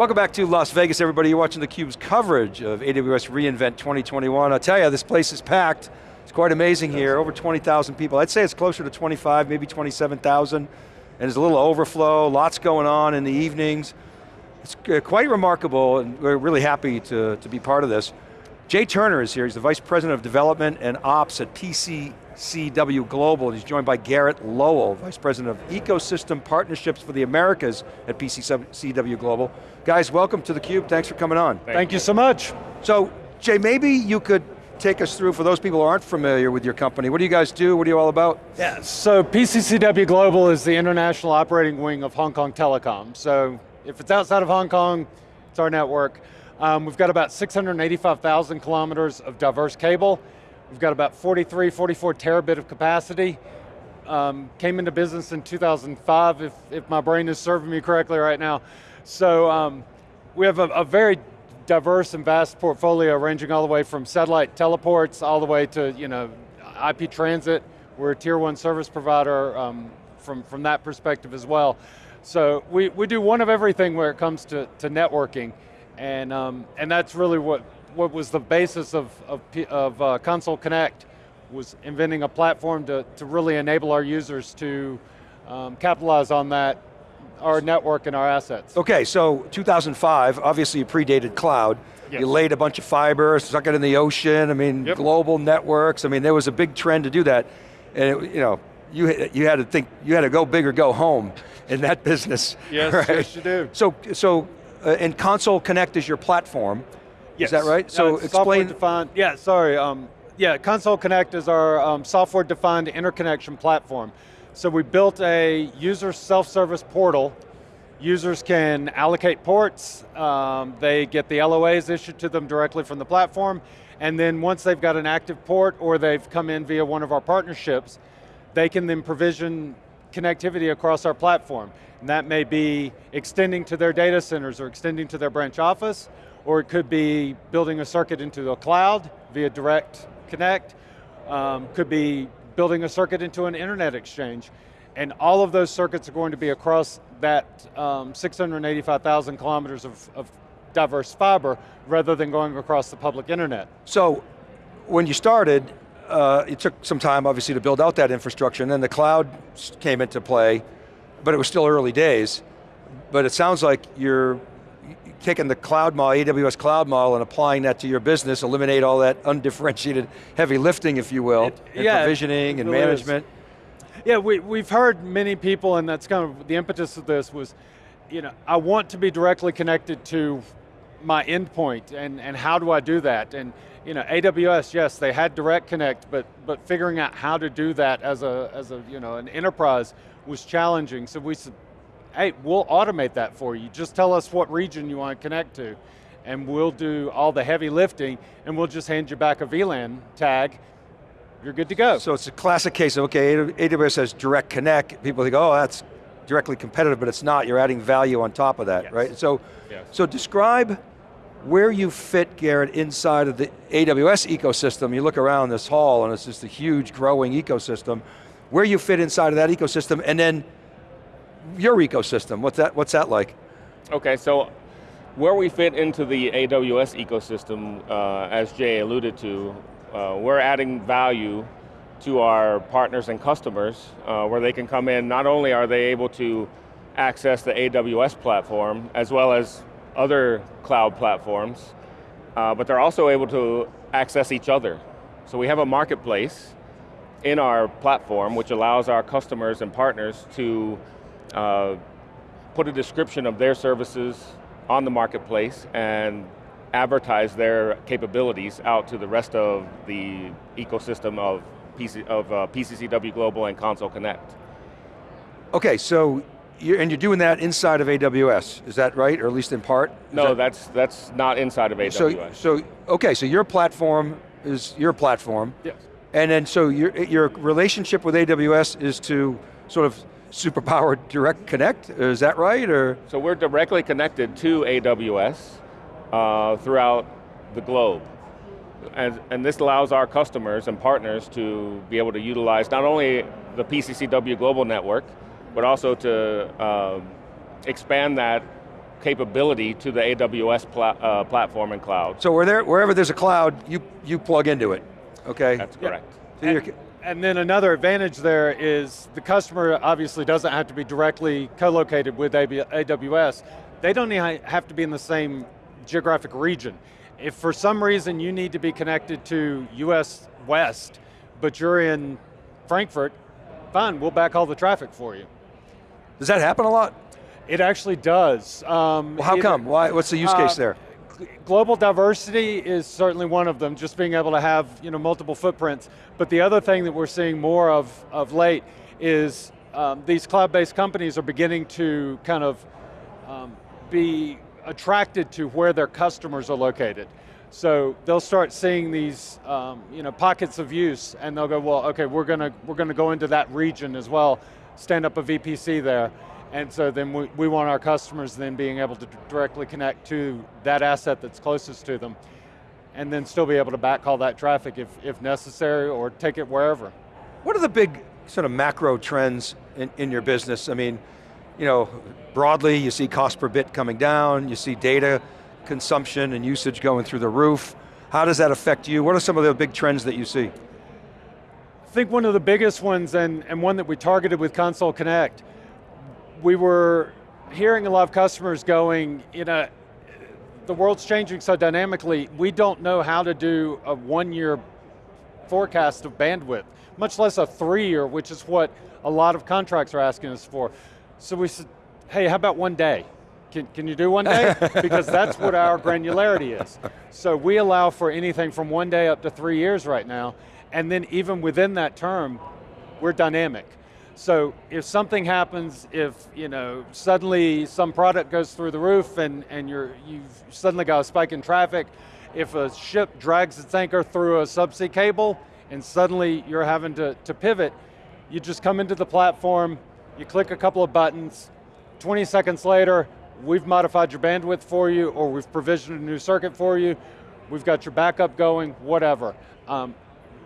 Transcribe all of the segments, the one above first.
Welcome back to Las Vegas, everybody. You're watching theCUBE's coverage of AWS re:Invent 2021. I'll tell you, this place is packed. It's quite amazing here, over 20,000 people. I'd say it's closer to 25, maybe 27,000. And there's a little overflow, lots going on in the evenings. It's uh, quite remarkable, and we're really happy to, to be part of this. Jay Turner is here, he's the Vice President of Development and Ops at PCCW Global. He's joined by Garrett Lowell, Vice President of Ecosystem Partnerships for the Americas at PCCW Global. Guys, welcome to theCUBE, thanks for coming on. Thank, Thank you so much. So, Jay, maybe you could take us through, for those people who aren't familiar with your company, what do you guys do, what are you all about? Yeah, so PCCW Global is the international operating wing of Hong Kong Telecom. So, if it's outside of Hong Kong, it's our network. Um, we've got about 685,000 kilometers of diverse cable. We've got about 43, 44 terabit of capacity. Um, came into business in 2005, if, if my brain is serving me correctly right now. So um, we have a, a, very diverse and vast portfolio ranging all the way from satellite teleports all the way to you know, IP transit. We're a tier one service provider um, from, from that perspective as well. So we, we do one of everything where it comes to, to networking. And, um, and that's really what, what was the basis of, of, of uh, Console Connect, was inventing a platform to, to really enable our users to um, capitalize on that, our network and our assets. Okay, so 2005, obviously you predated cloud. Yes. You laid a bunch of fiber, stuck it in the ocean, I mean, yep. global networks, I mean, there was a big trend to do that. And it, you know, you, you had to think, you had to go big or go home in that business. Yes, right? yes you do. So, so uh, and Console Connect is your platform. Yes. Is that right? So explain. Defined, yeah, sorry. Um, yeah, Console Connect is our um, software-defined interconnection platform. So we built a user self-service portal. Users can allocate ports, um, they get the LOAs issued to them directly from the platform, and then once they've got an active port or they've come in via one of our partnerships, they can then provision connectivity across our platform. And that may be extending to their data centers or extending to their branch office, or it could be building a circuit into the cloud via direct connect, um, could be building a circuit into an internet exchange. And all of those circuits are going to be across that um, 685,000 kilometers of, of diverse fiber rather than going across the public internet. So, when you started, uh, it took some time obviously to build out that infrastructure and then the cloud came into play, but it was still early days. But it sounds like you're taking the cloud model, AWS cloud model and applying that to your business, eliminate all that undifferentiated heavy lifting, if you will, it, and yeah, provisioning and management. Is. Yeah, we, we've heard many people, and that's kind of the impetus of this was, you know, I want to be directly connected to my endpoint, and, and how do I do that? And you know, AWS, yes, they had Direct Connect, but but figuring out how to do that as a as a you know an enterprise was challenging. So we said, hey, we'll automate that for you. Just tell us what region you want to connect to, and we'll do all the heavy lifting, and we'll just hand you back a VLAN tag. You're good to go. So it's a classic case of okay, AWS has Direct Connect. People think, oh, that's directly competitive, but it's not. You're adding value on top of that, yes. right? So, yes. so describe where you fit, Garrett, inside of the AWS ecosystem. You look around this hall and it's just a huge growing ecosystem. Where you fit inside of that ecosystem and then your ecosystem, what's that, what's that like? Okay, so where we fit into the AWS ecosystem, uh, as Jay alluded to, uh, we're adding value to our partners and customers uh, where they can come in, not only are they able to access the AWS platform, as well as other cloud platforms, uh, but they're also able to access each other. So we have a marketplace in our platform which allows our customers and partners to uh, put a description of their services on the marketplace and advertise their capabilities out to the rest of the ecosystem of, PC, of uh, PCCW Global and Console Connect. Okay, so you're, and you're doing that inside of AWS, is that right, or at least in part? Is no, that, that's that's not inside of AWS. So, so, okay, so your platform is your platform. Yes. And then so your, your relationship with AWS is to sort of superpower direct connect, is that right, or? So we're directly connected to AWS uh, throughout the globe. And, and this allows our customers and partners to be able to utilize not only the PCCW Global Network, but also to um, expand that capability to the AWS pla uh, platform and cloud. So there, wherever there's a cloud, you, you plug into it, okay? That's correct. So you're- And, and then another advantage there is the customer obviously doesn't have to be directly co-located with AWS. They don't even have to be in the same geographic region. If for some reason you need to be connected to US West, but you're in Frankfurt, fine, we'll back all the traffic for you. Does that happen a lot? It actually does. Um, Well, how either- come? Why, what's the use case Uh, there? Global diversity is certainly one of them, just being able to have you know, multiple footprints. But the other thing that we're seeing more of, of late is um, these cloud-based companies are beginning to kind of um, be attracted to where their customers are located. So they'll start seeing these um, you know, pockets of use and they'll go, well, okay, we're going to, we're going to go into that region as well, stand up a VPC there. And so then we, we want our customers then being able to directly connect to that asset that's closest to them and then still be able to backhaul that traffic if, if necessary or take it wherever. What are the big sort of macro trends in, in your business? I mean, you know, broadly you see cost per bit coming down, you see data consumption and usage going through the roof. How does that affect you? What are some of the big trends that you see? I think one of the biggest ones, and, and one that we targeted with Console Connect, we were hearing a lot of customers going, you know, the world's changing so dynamically, we don't know how to do a one-year forecast of bandwidth, much less a three-year, which is what a lot of contracts are asking us for. So we said, hey, how about one day? Can, can you do one day? because that's what our granularity is. So we allow for anything from one day up to three years right now, and then even within that term, we're dynamic. So if something happens, if you know suddenly some product goes through the roof and, and you're, you've suddenly got a spike in traffic, if a ship drags its anchor through a subsea cable and suddenly you're having to, to pivot, you just come into the platform, you click a couple of buttons, 20 seconds later, we've modified your bandwidth for you or we've provisioned a new circuit for you, we've got your backup going, whatever. Um,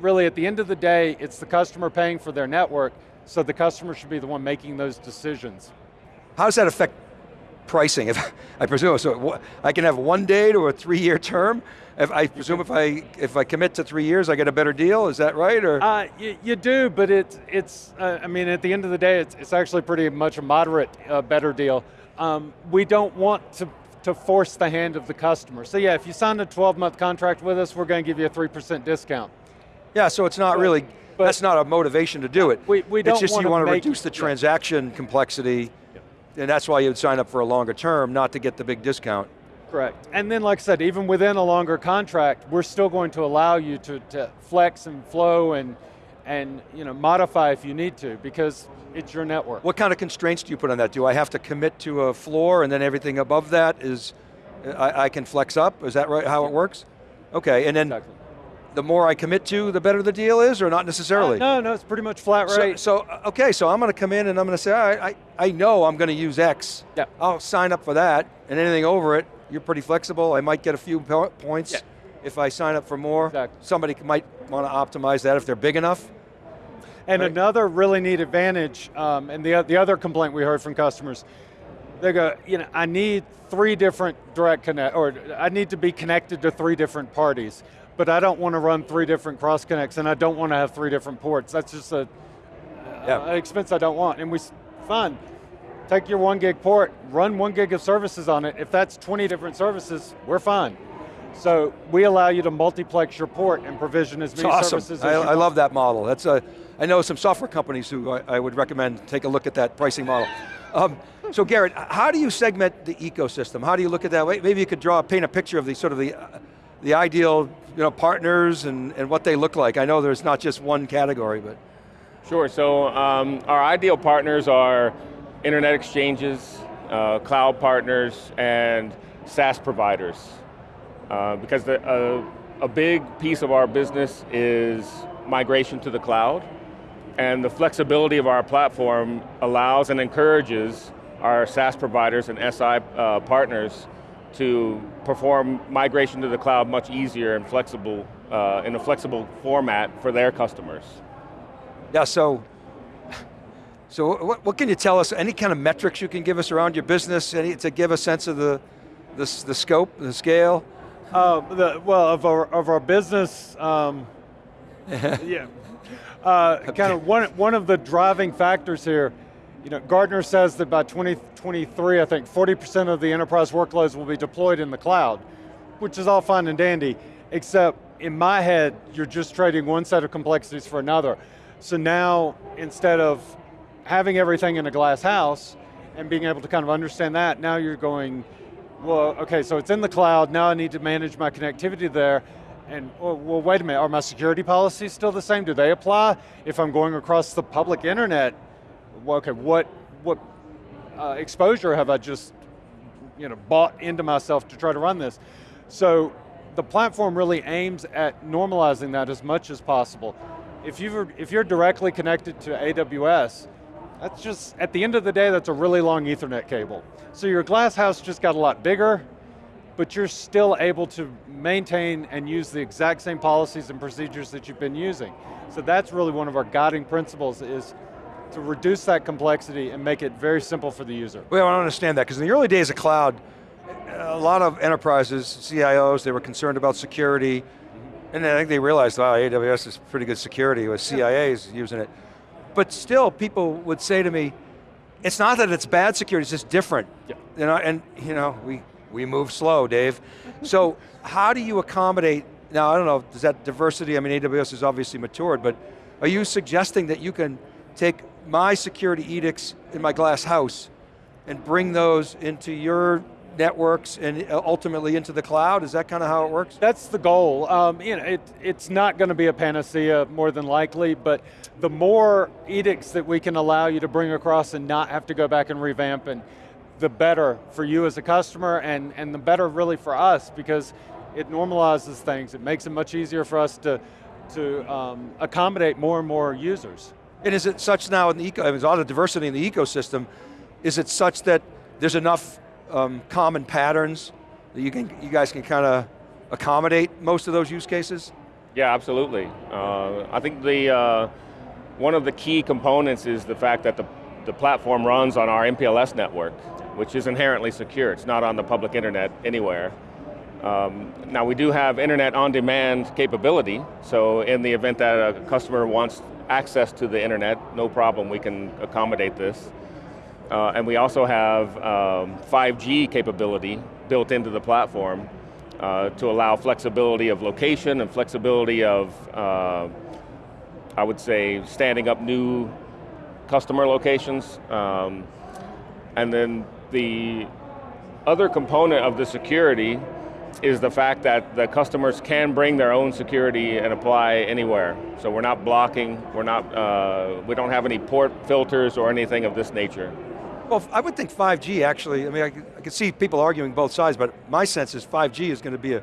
really at the end of the day, it's the customer paying for their network, so the customer should be the one making those decisions. How does that affect pricing? If, I presume, so I can have one day to a three year term? If, I presume if I, if I commit to three years, I get a better deal, is that right? Or? Uh, you, you do, but it's, it's uh, I mean, at the end of the day, it's, it's actually pretty much a moderate uh, better deal. Um, we don't want to, to force the hand of the customer. So yeah, if you sign a 12 month contract with us, we're going to give you a 3% discount. Yeah, so it's not But- really, but- that's not a motivation to do it. We- we It's don't It's just you want to reduce the yeah. transaction complexity, and that's why you'd sign up for a longer term, not to get the big discount. Correct. And then like I said, even within a longer contract, we're still going to allow you to, to flex and flow and, and you know, modify if you need to, because it's your network. What kind of constraints do you put on that? Do I have to commit to a floor and then everything above that is, I, I can flex up? Is that right, how it works? Okay, and then Exactly. The more I commit to, the better the deal is, or not necessarily? Uh, no, no, it's pretty much flat So- rate. So, uh, okay, so I'm going to come in and I'm going to say, all right, I, I know I'm going to use X. Yeah. I'll sign up for that, and anything over it, you're pretty flexible. I might get a few points Yeah. if I sign up for more. Exactly. Somebody might want to optimize that if they're big enough. And Right. another really neat advantage, um, and the, the other complaint we heard from customers, they go, you know, I need three different direct connect, or I need to be connected to three different parties, but I don't want to run three different cross connects, and I don't want to have three different ports. That's just a, Yeah. an expense I don't want. And we, fine, take your one gig port, run one gig of services on it. If that's 20 different services, we're fine. So we allow you to multiplex your port and provision as many awesome. services I, as you I love that model. That's a, I know some software companies who I, I would recommend take a look at that pricing model. Um, so Garrett, how do you segment the ecosystem? How do you look at that? Maybe you could draw, paint a picture of the sort of the, uh, the ideal you know, partners and, and what they look like. I know there's not just one category, but. Sure, so um, our ideal partners are internet exchanges, uh, cloud partners, and SaaS providers. Uh, because the, uh, a big piece of our business is migration to the cloud, and the flexibility of our platform allows and encourages our SaaS providers and SI uh, partners to perform migration to the cloud much easier and flexible uh, in a flexible format for their customers. Yeah, so, so what, what can you tell us, any kind of metrics you can give us around your business, any, to give a sense of the, the, the scope, the scale? Uh, the, well, of our, of our business, um, yeah. Uh, kind of one, one of the driving factors here, you know, Gartner says that by 2023, I think 40% of the enterprise workloads will be deployed in the cloud, which is all fine and dandy, except in my head, you're just trading one set of complexities for another. So now, instead of having everything in a glass house and being able to kind of understand that, now you're going, well, okay, so it's in the cloud, now I need to manage my connectivity there, and, well, wait a minute, are my security policies still the same? Do they apply? If I'm going across the public internet, okay, what, what uh, exposure have I just you know, bought into myself to try to run this? So the platform really aims at normalizing that as much as possible. If, you've, if you're directly connected to AWS, that's just, at the end of the day, that's a really long ethernet cable. So your glass house just got a lot bigger, but you're still able to maintain and use the exact same policies and procedures that you've been using. So that's really one of our guiding principles is to reduce that complexity and make it very simple for the user. Well, I don't understand that, because in the early days of cloud, a lot of enterprises, CIOs, they were concerned about security, and then I think they realized, wow, AWS is pretty good security with CIAs using it. But still, people would say to me, it's not that it's bad security, it's just different. Yeah. You know, and you know, we, we move slow, Dave. so how do you accommodate, now I don't know, does that diversity, I mean AWS is obviously matured, but are you suggesting that you can take my security edicts in my glass house and bring those into your networks and uh, ultimately into the cloud? Is that kind of how it works? That's the goal. Um, you know, it, it's not going to be a panacea more than likely, but the more edicts that we can allow you to bring across and not have to go back and revamp, and the better for you as a customer, and, and the better really for us, because it normalizes things. It makes it much easier for us to, to um, accommodate more and more users. And is it such now in the eco, there's a lot of diversity in the ecosystem, is it such that there's enough um, common patterns that you, can, you guys can kind of accommodate most of those use cases? Yeah, absolutely. Uh, I think the uh, one of the key components is the fact that the, the platform runs on our MPLS network, which is inherently secure. It's not on the public internet anywhere. Um, now we do have internet on demand capability, so in the event that a customer wants access to the internet, no problem, we can accommodate this. Uh, and we also have um, 5G capability built into the platform uh, to allow flexibility of location and flexibility of, uh, I would say, standing up new customer locations. Um, and then the other component of the security is the fact that the customers can bring their own security and apply anywhere. So we're not blocking, we're not, uh, we don't have any port filters or anything of this nature. Well, I would think 5G actually, I mean, I, I can see people arguing both sides, but my sense is 5G is going to be a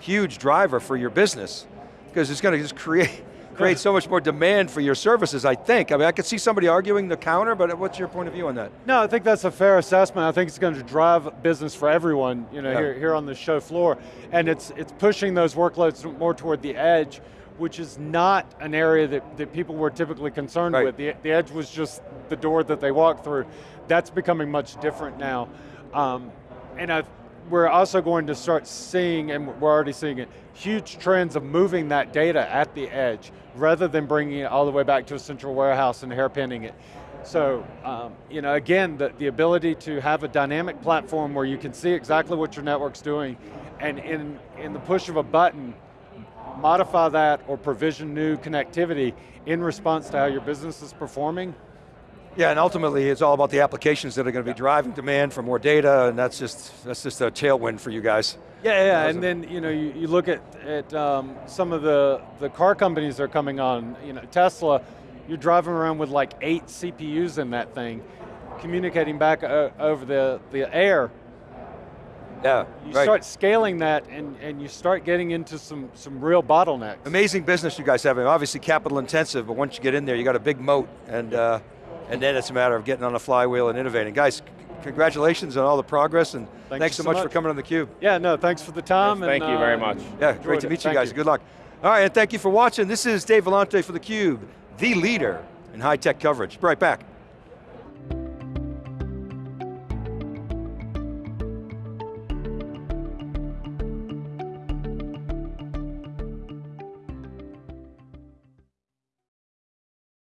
huge driver for your business because it's going to just create, create so much more demand for your services, I think. I mean, I could see somebody arguing the counter, but what's your point of view on that? No, I think that's a fair assessment. I think it's going to drive business for everyone, you know, Yeah. here, here on the show floor. And it's, it's pushing those workloads more toward the edge, which is not an area that, that people were typically concerned Right. with. The, the edge was just the door that they walked through. That's becoming much different now. Um, and I, we're also going to start seeing, and we're already seeing it, huge trends of moving that data at the edge, rather than bringing it all the way back to a central warehouse and hairpinning it. So, um, you know, again, the, the ability to have a dynamic platform where you can see exactly what your network's doing, and in, in the push of a button, modify that or provision new connectivity in response to how your business is performing, Yeah, and ultimately it's all about the applications that are going to be driving demand for more data, and that's just, that's just a tailwind for you guys. Yeah, yeah, and then you know you, you look at at um, some of the the car companies that are coming on. You know, Tesla, you're driving around with like eight CPUs in that thing, communicating back over the the air. Yeah, You right. start scaling that, and and you start getting into some some real bottlenecks. Amazing business you guys have. Obviously capital intensive, but once you get in there, you got a big moat, and uh, and then it's a matter of getting on the flywheel and innovating. Guys, congratulations on all the progress, and Thank thanks so so much, for coming on theCUBE. Yeah, no, thanks for the time. Yes, thank and, you very uh, much. Yeah, enjoyed great to it. meet you Thank guys, good luck. All right, and thank you for watching. This is Dave Vellante for theCUBE, the leader in high-tech coverage. Be right back.